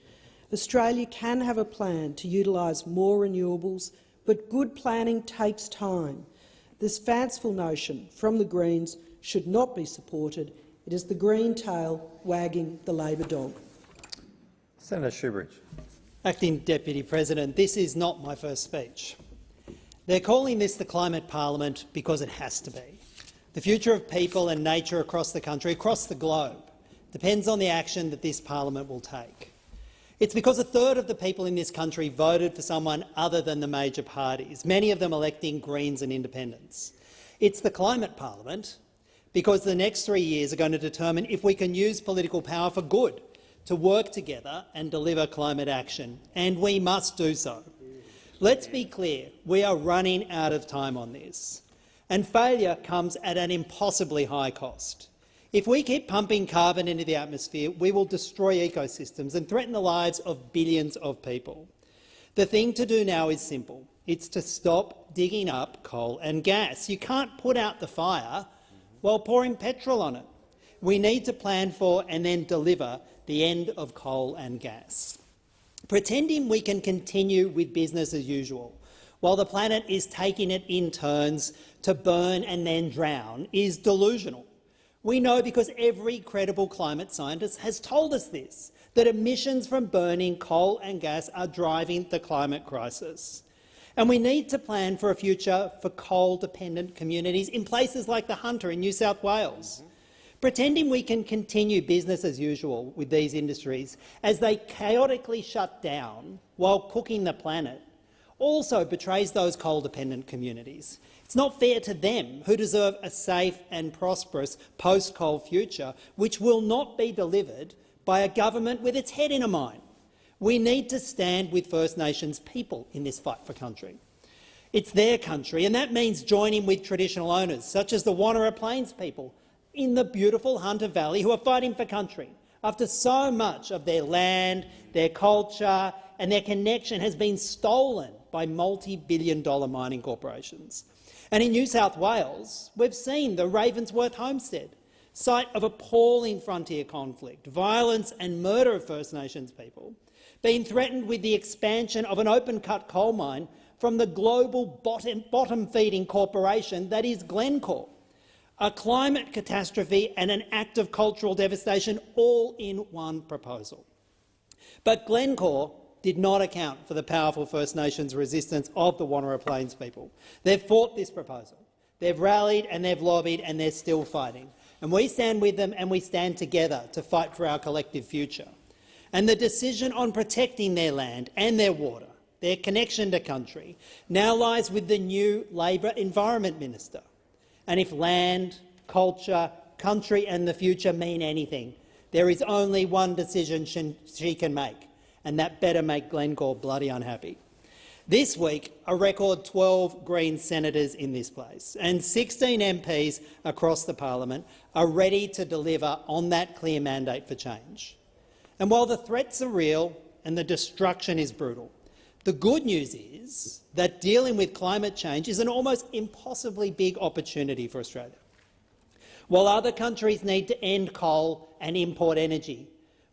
Australia can have a plan to utilise more renewables, but good planning takes time. This fanciful notion from the Greens should not be supported. It is the green tail wagging the Labor dog. Senator Shoebridge. Acting Deputy President, this is not my first speech. They're calling this the Climate Parliament because it has to be. The future of people and nature across the country, across the globe, depends on the action that this parliament will take. It's because a third of the people in this country voted for someone other than the major parties, many of them electing Greens and independents. It's the climate parliament because the next three years are going to determine if we can use political power for good to work together and deliver climate action, and we must do so. Let's be clear, we are running out of time on this, and failure comes at an impossibly high cost. If we keep pumping carbon into the atmosphere, we will destroy ecosystems and threaten the lives of billions of people. The thing to do now is simple. It's to stop digging up coal and gas. You can't put out the fire while pouring petrol on it. We need to plan for and then deliver the end of coal and gas. Pretending we can continue with business as usual while the planet is taking it in turns to burn and then drown is delusional. We know because every credible climate scientist has told us this, that emissions from burning coal and gas are driving the climate crisis. And we need to plan for a future for coal-dependent communities in places like the Hunter in New South Wales. Pretending we can continue business as usual with these industries as they chaotically shut down while cooking the planet also betrays those coal-dependent communities. It's not fair to them, who deserve a safe and prosperous post-coal future, which will not be delivered by a government with its head in a mine. We need to stand with First Nations people in this fight for country. It's their country, and that means joining with traditional owners, such as the Wonnarua Plains people in the beautiful Hunter Valley, who are fighting for country after so much of their land, their culture and their connection has been stolen by multi-billion dollar mining corporations. And in New South Wales, we've seen the Ravensworth homestead, site of appalling frontier conflict, violence and murder of First Nations people, being threatened with the expansion of an open-cut coal mine from the global bottom-feeding corporation that is Glencore. A climate catastrophe and an act of cultural devastation all in one proposal. But Glencore did not account for the powerful First Nations resistance of the Wonnarua Plains people. They've fought this proposal. They've rallied and they've lobbied and they're still fighting. And we stand with them and we stand together to fight for our collective future. And the decision on protecting their land and their water, their connection to country, now lies with the new Labor Environment Minister. And if land, culture, country and the future mean anything, there is only one decision she can make, and that better make Glencore bloody unhappy. This week, a record 12 Green senators in this place and 16 MPs across the parliament are ready to deliver on that clear mandate for change. And while the threats are real and the destruction is brutal, the good news is that dealing with climate change is an almost impossibly big opportunity for Australia. While other countries need to end coal and import energy,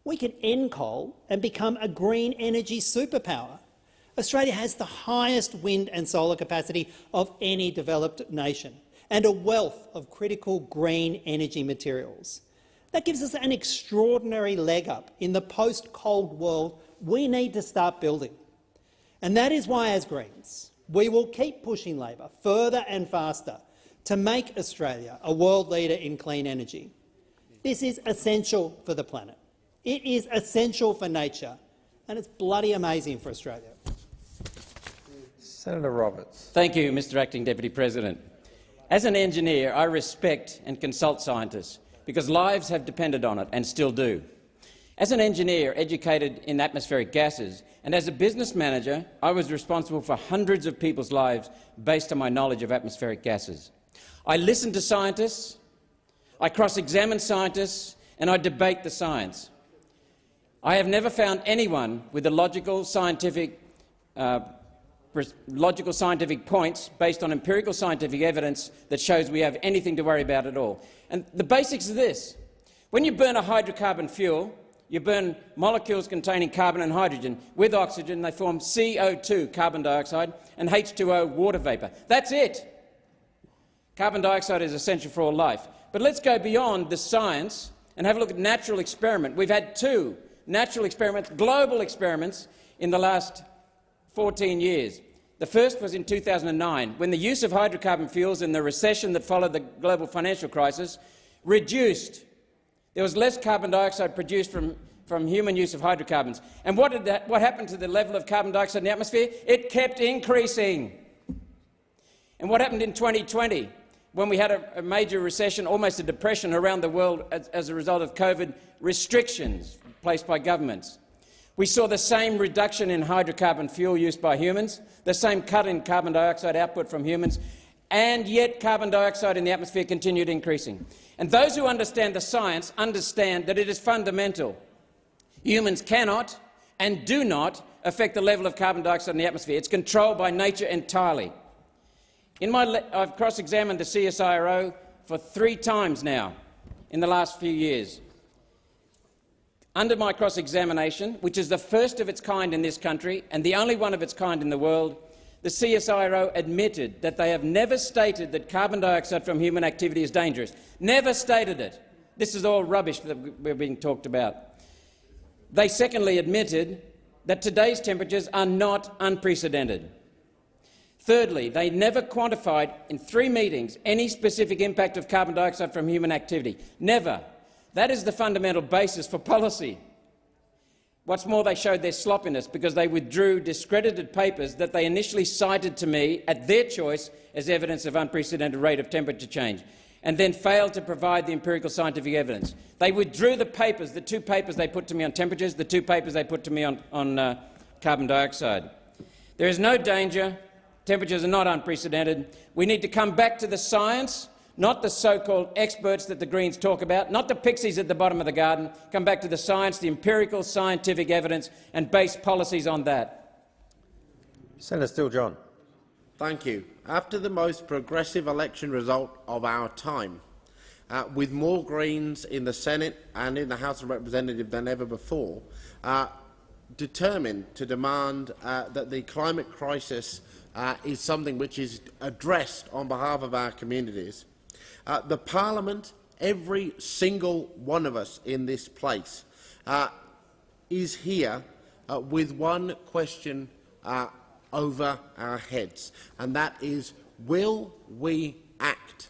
we can end coal and become a green energy superpower. Australia has the highest wind and solar capacity of any developed nation and a wealth of critical green energy materials. That gives us an extraordinary leg up in the post-cold world we need to start building. And that is why, as Greens, we will keep pushing Labor further and faster to make Australia a world leader in clean energy. This is essential for the planet. It is essential for nature, and it's bloody amazing for Australia. Senator Roberts. Thank you, Mr Acting Deputy President. As an engineer, I respect and consult scientists because lives have depended on it and still do. As an engineer educated in atmospheric gases and as a business manager, I was responsible for hundreds of people's lives based on my knowledge of atmospheric gases. I listen to scientists, I cross-examine scientists and I debate the science. I have never found anyone with a logical scientific, uh, logical scientific points based on empirical scientific evidence that shows we have anything to worry about at all. And the basics of this. When you burn a hydrocarbon fuel, you burn molecules containing carbon and hydrogen. With oxygen, they form CO2, carbon dioxide, and H2O, water vapour. That's it. Carbon dioxide is essential for all life. But let's go beyond the science and have a look at natural experiment. We've had two natural experiments, global experiments, in the last 14 years. The first was in 2009, when the use of hydrocarbon fuels in the recession that followed the global financial crisis reduced. There was less carbon dioxide produced from, from human use of hydrocarbons. And what, did that, what happened to the level of carbon dioxide in the atmosphere? It kept increasing. And what happened in 2020? when we had a, major recession, almost a depression around the world as, as a result of COVID restrictions placed by governments. We saw the same reduction in hydrocarbon fuel use by humans, the same cut in carbon dioxide output from humans, and yet carbon dioxide in the atmosphere continued increasing. And those who understand the science understand that it is fundamental. Humans cannot and do not affect the level of carbon dioxide in the atmosphere. It's controlled by nature entirely. In my I've cross-examined the CSIRO for three times now in the last few years. Under my cross-examination, which is the first of its kind in this country and the only one of its kind in the world, the CSIRO admitted that they have never stated that carbon dioxide from human activity is dangerous. Never stated it. This is all rubbish that we're being talked about. They secondly admitted that today's temperatures are not unprecedented. Thirdly, they never quantified in three meetings any specific impact of carbon dioxide from human activity. Never. That is the fundamental basis for policy. What's more, they showed their sloppiness because they withdrew discredited papers that they initially cited to me at their choice as evidence of unprecedented rate of temperature change, and then failed to provide the empirical scientific evidence. They withdrew the papers, the two papers they put to me on temperatures, the two papers they put to me on, on uh, carbon dioxide. There is no danger Temperatures are not unprecedented. We need to come back to the science, not the so-called experts that the Greens talk about, not the pixies at the bottom of the garden. Come back to the science, the empirical scientific evidence, and base policies on that. Senator Steele-John. Thank you. After the most progressive election result of our time, uh, with more Greens in the Senate and in the House of Representatives than ever before, uh, determined to demand uh, that the climate crisis uh, is something which is addressed on behalf of our communities. Uh, the Parliament, every single one of us in this place, uh, is here uh, with one question uh, over our heads, and that is, will we act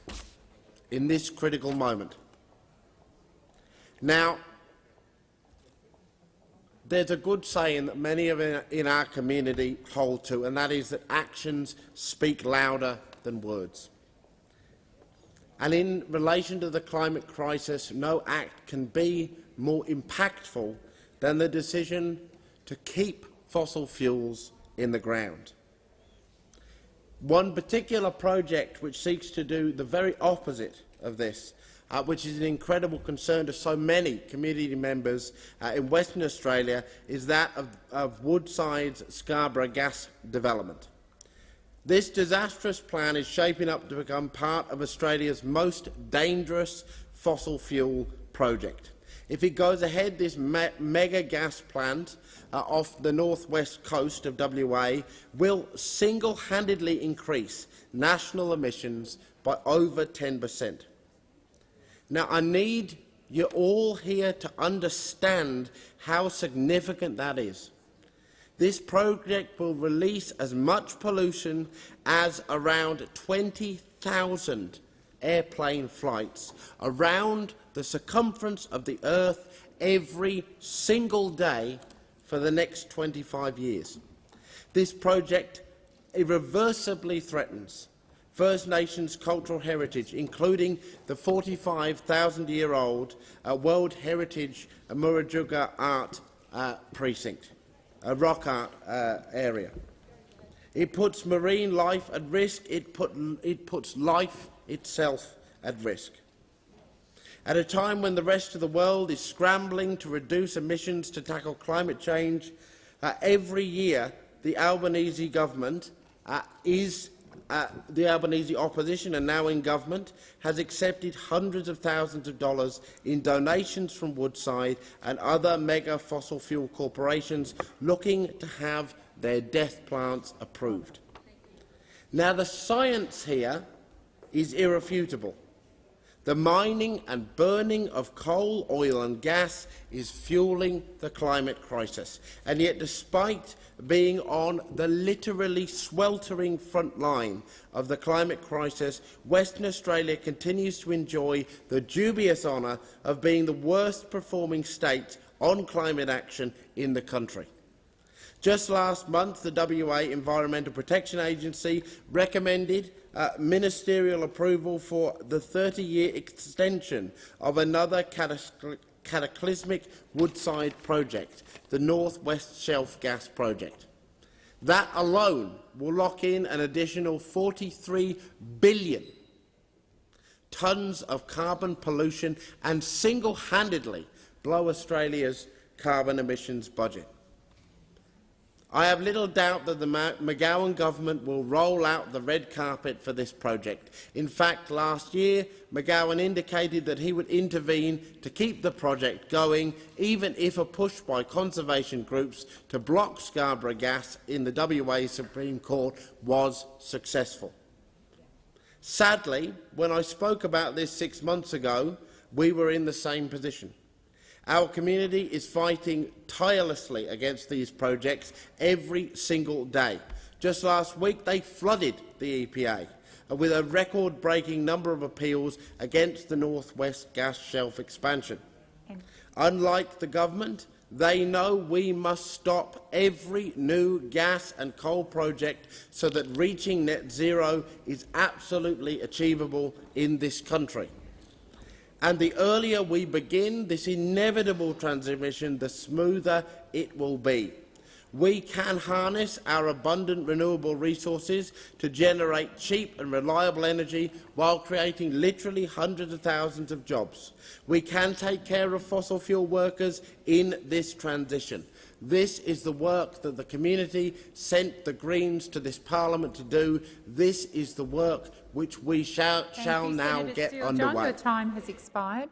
in this critical moment? Now, there's a good saying that many of in our community hold to, and that is that actions speak louder than words. And in relation to the climate crisis, no act can be more impactful than the decision to keep fossil fuels in the ground. One particular project which seeks to do the very opposite of this uh, which is an incredible concern to so many community members uh, in Western Australia, is that of, of Woodside's Scarborough gas development. This disastrous plan is shaping up to become part of Australia's most dangerous fossil fuel project. If it goes ahead, this me mega gas plant uh, off the northwest coast of WA will single-handedly increase national emissions by over 10 per cent. Now, I need you all here to understand how significant that is. This project will release as much pollution as around 20,000 airplane flights around the circumference of the Earth every single day for the next 25 years. This project irreversibly threatens First Nations cultural heritage, including the 45,000-year-old uh, World Heritage Murujuga Art uh, Precinct, a rock art uh, area. It puts marine life at risk. It, put, it puts life itself at risk. At a time when the rest of the world is scrambling to reduce emissions to tackle climate change, uh, every year the Albanese government uh, is uh, the Albanese opposition and now in government has accepted hundreds of thousands of dollars in donations from Woodside and other mega fossil fuel corporations looking to have their death plants approved. Now, the science here is irrefutable. The mining and burning of coal, oil and gas is fueling the climate crisis. And yet, despite being on the literally sweltering front line of the climate crisis, Western Australia continues to enjoy the dubious honour of being the worst performing state on climate action in the country. Just last month, the WA Environmental Protection Agency recommended uh, ministerial approval for the 30-year extension of another cataclysmic Woodside project, the North West Shelf Gas Project. That alone will lock in an additional 43 billion tonnes of carbon pollution and single-handedly blow Australia's carbon emissions budget. I have little doubt that the McGowan government will roll out the red carpet for this project. In fact, last year, McGowan indicated that he would intervene to keep the project going, even if a push by conservation groups to block Scarborough gas in the WA Supreme Court was successful. Sadly, when I spoke about this six months ago, we were in the same position. Our community is fighting tirelessly against these projects every single day. Just last week, they flooded the EPA with a record-breaking number of appeals against the North West Gas Shelf expansion. Unlike the government, they know we must stop every new gas and coal project so that reaching net zero is absolutely achievable in this country. And the earlier we begin this inevitable transmission, the smoother it will be. We can harness our abundant renewable resources to generate cheap and reliable energy while creating literally hundreds of thousands of jobs. We can take care of fossil fuel workers in this transition. This is the work that the community sent the Greens to this parliament to do. This is the work which we shall, shall now Senator get Steele. underway. John, your time has expired.